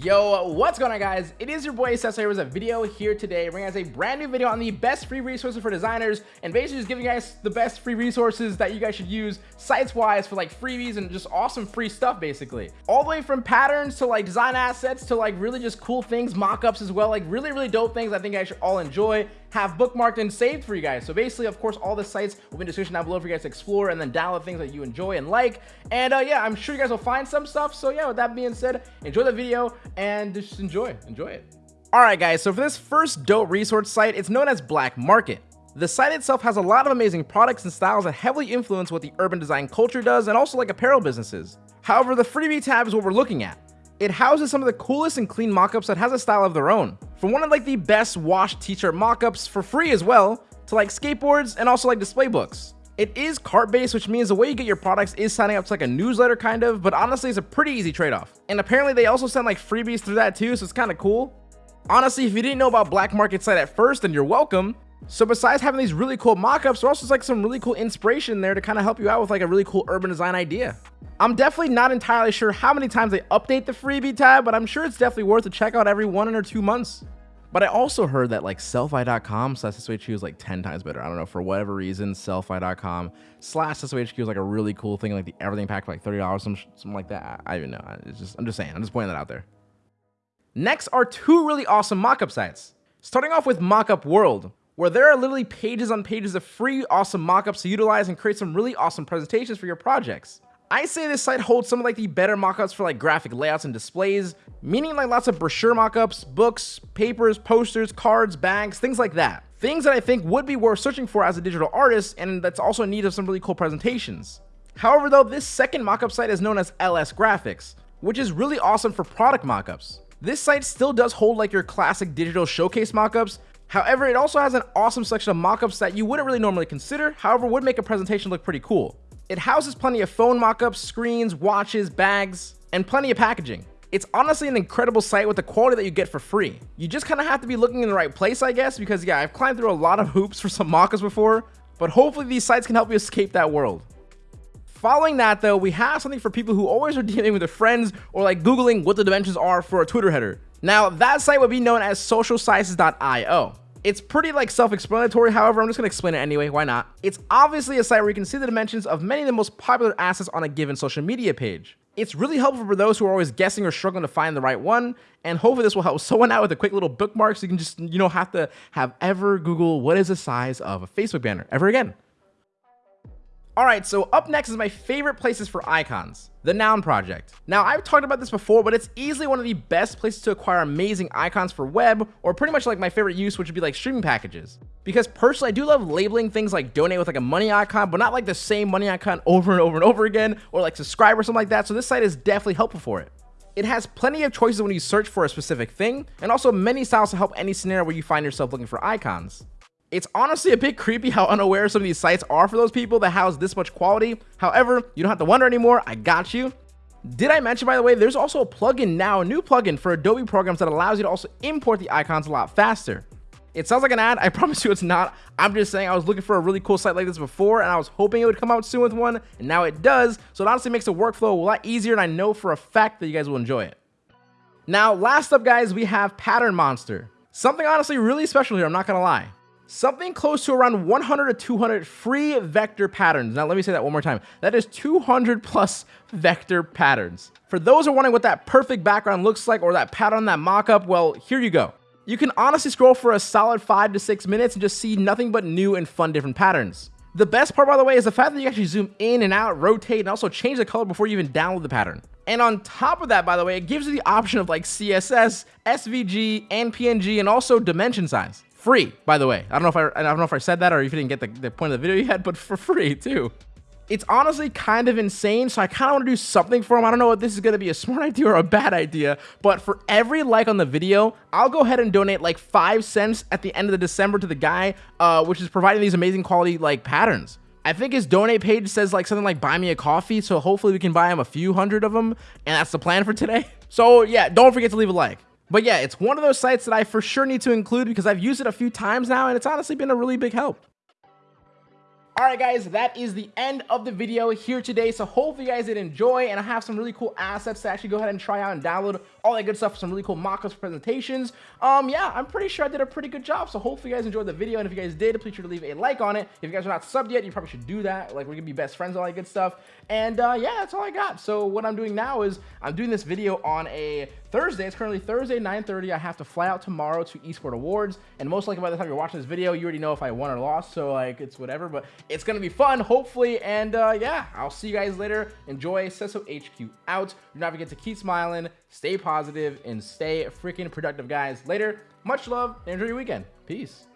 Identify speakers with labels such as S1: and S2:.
S1: Yo, what's going on guys? It is your boy Cesar here with a video here today bringing us a brand new video on the best free resources for designers and basically just giving you guys the best free resources that you guys should use sites wise for like freebies and just awesome free stuff basically. All the way from patterns to like design assets to like really just cool things, mock-ups as well, like really really dope things I think guys should all enjoy have bookmarked and saved for you guys. So basically, of course, all the sites will be in the description down below for you guys to explore and then download things that you enjoy and like. And uh, yeah, I'm sure you guys will find some stuff. So yeah, with that being said, enjoy the video and just enjoy, enjoy it. All right, guys, so for this first dope resource site, it's known as Black Market. The site itself has a lot of amazing products and styles that heavily influence what the urban design culture does and also like apparel businesses. However, the freebie tab is what we're looking at. It houses some of the coolest and clean mockups that has a style of their own. From one of like the best washed t-shirt mockups for free as well, to like skateboards and also like display books. It is cart based, which means the way you get your products is signing up to like a newsletter kind of, but honestly it's a pretty easy trade-off. And apparently they also send like freebies through that too, so it's kind of cool. Honestly, if you didn't know about Black Market site at first, then you're welcome. So besides having these really cool mockups, there also like some really cool inspiration there to kind of help you out with like a really cool urban design idea. I'm definitely not entirely sure how many times they update the freebie tab, but I'm sure it's definitely worth a check out every one or two months. But I also heard that like sellfy.com slash SOHQ is like 10 times better. I don't know, for whatever reason, sellfy.com slash SOHQ is like a really cool thing, like the everything pack for like $30, some, something like that. I, I even know. It's just, I'm just saying, I'm just pointing that out there. Next are two really awesome mockup sites. Starting off with Mockup World, where there are literally pages on pages of free awesome mockups to utilize and create some really awesome presentations for your projects. I say this site holds some of like the better mockups for like graphic layouts and displays, meaning like lots of brochure mockups, books, papers, posters, cards, bags, things like that. Things that I think would be worth searching for as a digital artist and that's also in need of some really cool presentations. However though, this second mockup site is known as LS Graphics, which is really awesome for product mockups. This site still does hold like your classic digital showcase mockups, However, it also has an awesome selection of mockups that you wouldn't really normally consider, however would make a presentation look pretty cool. It houses plenty of phone mockups, screens, watches, bags, and plenty of packaging. It's honestly an incredible site with the quality that you get for free. You just kind of have to be looking in the right place, I guess, because yeah, I've climbed through a lot of hoops for some mockups before, but hopefully these sites can help you escape that world. Following that though, we have something for people who always are dealing with their friends or like Googling what the dimensions are for a Twitter header. Now that site would be known as socialsizes.io. It's pretty like self-explanatory, however, I'm just gonna explain it anyway, why not? It's obviously a site where you can see the dimensions of many of the most popular assets on a given social media page. It's really helpful for those who are always guessing or struggling to find the right one, and hopefully this will help someone out with a quick little bookmark so you can just, you know, have to have ever Google what is the size of a Facebook banner ever again. Alright, so up next is my favorite places for icons, the Noun Project. Now, I've talked about this before, but it's easily one of the best places to acquire amazing icons for web, or pretty much like my favorite use, which would be like streaming packages. Because personally, I do love labeling things like donate with like a money icon, but not like the same money icon over and over and over again, or like subscribe or something like that, so this site is definitely helpful for it. It has plenty of choices when you search for a specific thing, and also many styles to help any scenario where you find yourself looking for icons. It's honestly a bit creepy how unaware some of these sites are for those people that house this much quality. However, you don't have to wonder anymore. I got you. Did I mention, by the way, there's also a plugin now, a new plugin for Adobe programs that allows you to also import the icons a lot faster. It sounds like an ad. I promise you it's not. I'm just saying I was looking for a really cool site like this before and I was hoping it would come out soon with one and now it does. So it honestly makes the workflow a lot easier and I know for a fact that you guys will enjoy it. Now, last up guys, we have Pattern Monster. Something honestly really special here, I'm not gonna lie something close to around 100 to 200 free vector patterns. Now, let me say that one more time. That is 200 plus vector patterns. For those who are wondering what that perfect background looks like or that pattern, that mockup, well, here you go. You can honestly scroll for a solid five to six minutes and just see nothing but new and fun different patterns. The best part, by the way, is the fact that you actually zoom in and out, rotate, and also change the color before you even download the pattern. And on top of that, by the way, it gives you the option of like CSS, SVG, and PNG, and also dimension size. Free, by the way. I don't know if I, I don't know if I said that or if you didn't get the, the point of the video yet, but for free too. It's honestly kind of insane, so I kind of want to do something for him. I don't know if this is going to be a smart idea or a bad idea, but for every like on the video, I'll go ahead and donate like five cents at the end of the December to the guy, uh, which is providing these amazing quality like patterns. I think his donate page says like something like buy me a coffee, so hopefully we can buy him a few hundred of them, and that's the plan for today. So yeah, don't forget to leave a like. But yeah, it's one of those sites that I for sure need to include because I've used it a few times now and it's honestly been a really big help. Alright guys, that is the end of the video here today. So hopefully you guys did enjoy and I have some really cool assets to actually go ahead and try out and download all that good stuff, some really cool mock-ups presentations. Um, yeah, I'm pretty sure I did a pretty good job. So hopefully you guys enjoyed the video. And if you guys did, please sure to leave a like on it. If you guys are not subbed yet, you probably should do that. Like we're gonna be best friends, all that good stuff. And uh, yeah, that's all I got. So what I'm doing now is I'm doing this video on a Thursday. It's currently Thursday, 9.30. I have to fly out tomorrow to Esport Awards. And most likely by the time you're watching this video, you already know if I won or lost. So like, it's whatever. But it's going to be fun, hopefully. And uh, yeah, I'll see you guys later. Enjoy Cesso HQ out. Do not forget to keep smiling, stay positive, and stay freaking productive, guys. Later. Much love and enjoy your weekend. Peace.